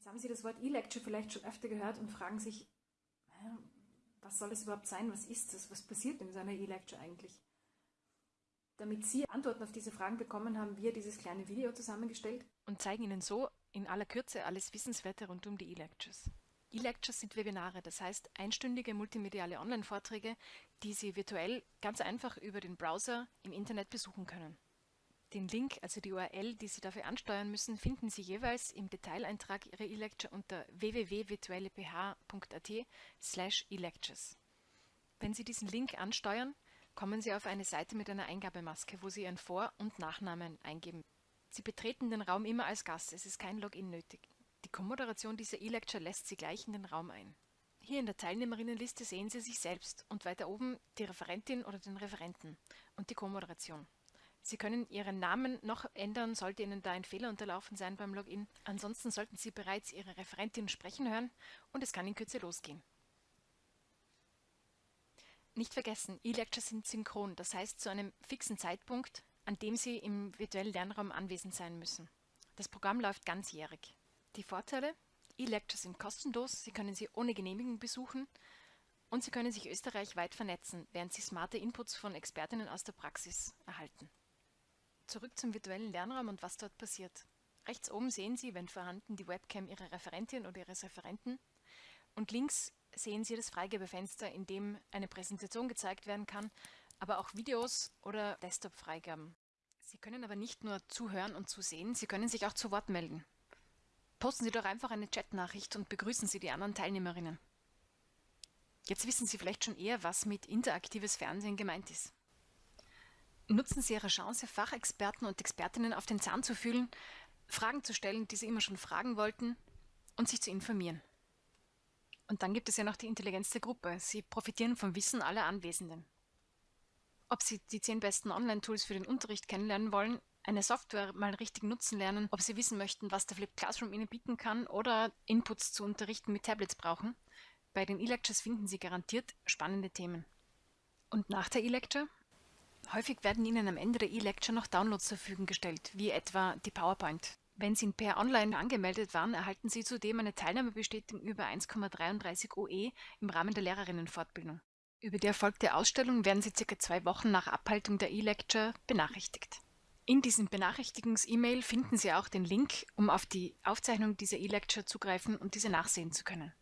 Jetzt haben Sie das Wort E-Lecture vielleicht schon öfter gehört und fragen sich, was soll das überhaupt sein? Was ist das? Was passiert in so einer E-Lecture eigentlich? Damit Sie Antworten auf diese Fragen bekommen, haben wir dieses kleine Video zusammengestellt und zeigen Ihnen so in aller Kürze alles Wissenswerte rund um die E-Lectures. E-Lectures sind Webinare, das heißt einstündige multimediale Online-Vorträge, die Sie virtuell ganz einfach über den Browser im Internet besuchen können. Den Link, also die URL, die Sie dafür ansteuern müssen, finden Sie jeweils im Detaileintrag Ihrer E-Lecture unter www.virtuelleph.at slash e-lectures. Wenn Sie diesen Link ansteuern, kommen Sie auf eine Seite mit einer Eingabemaske, wo Sie Ihren Vor- und Nachnamen eingeben. Sie betreten den Raum immer als Gast, es ist kein Login nötig. Die Kommoderation dieser E-Lecture lässt Sie gleich in den Raum ein. Hier in der Teilnehmerinnenliste sehen Sie sich selbst und weiter oben die Referentin oder den Referenten und die Kommoderation. Sie können Ihren Namen noch ändern, sollte Ihnen da ein Fehler unterlaufen sein beim Login. Ansonsten sollten Sie bereits Ihre Referentin sprechen hören und es kann in Kürze losgehen. Nicht vergessen, E-Lectures sind synchron, das heißt zu einem fixen Zeitpunkt, an dem Sie im virtuellen Lernraum anwesend sein müssen. Das Programm läuft ganzjährig. Die Vorteile? E-Lectures sind kostenlos, Sie können sie ohne Genehmigung besuchen und Sie können sich österreichweit vernetzen, während Sie smarte Inputs von Expertinnen aus der Praxis erhalten. Zurück zum virtuellen Lernraum und was dort passiert. Rechts oben sehen Sie, wenn vorhanden, die Webcam Ihrer Referentin oder Ihres Referenten und links sehen Sie das Freigebefenster, in dem eine Präsentation gezeigt werden kann, aber auch Videos oder Desktop-Freigaben. Sie können aber nicht nur zuhören und zusehen, Sie können sich auch zu Wort melden. Posten Sie doch einfach eine Chatnachricht und begrüßen Sie die anderen Teilnehmerinnen. Jetzt wissen Sie vielleicht schon eher, was mit interaktives Fernsehen gemeint ist. Nutzen Sie Ihre Chance, Fachexperten und Expertinnen auf den Zahn zu fühlen, Fragen zu stellen, die Sie immer schon fragen wollten und sich zu informieren. Und dann gibt es ja noch die Intelligenz der Gruppe. Sie profitieren vom Wissen aller Anwesenden. Ob Sie die zehn besten Online-Tools für den Unterricht kennenlernen wollen, eine Software mal richtig nutzen lernen, ob Sie wissen möchten, was der Flip Classroom Ihnen bieten kann oder Inputs zu Unterrichten mit Tablets brauchen. Bei den E-Lectures finden Sie garantiert spannende Themen. Und nach der E-Lecture? Häufig werden Ihnen am Ende der E-Lecture noch Downloads zur Verfügung gestellt, wie etwa die PowerPoint. Wenn Sie in Per Online angemeldet waren, erhalten Sie zudem eine Teilnahmebestätigung über 1,33 OE im Rahmen der Lehrerinnenfortbildung. Über die erfolgte Ausstellung werden Sie circa zwei Wochen nach Abhaltung der E-Lecture benachrichtigt. In diesem Benachrichtigungs-E-Mail finden Sie auch den Link, um auf die Aufzeichnung dieser E-Lecture zugreifen und diese nachsehen zu können.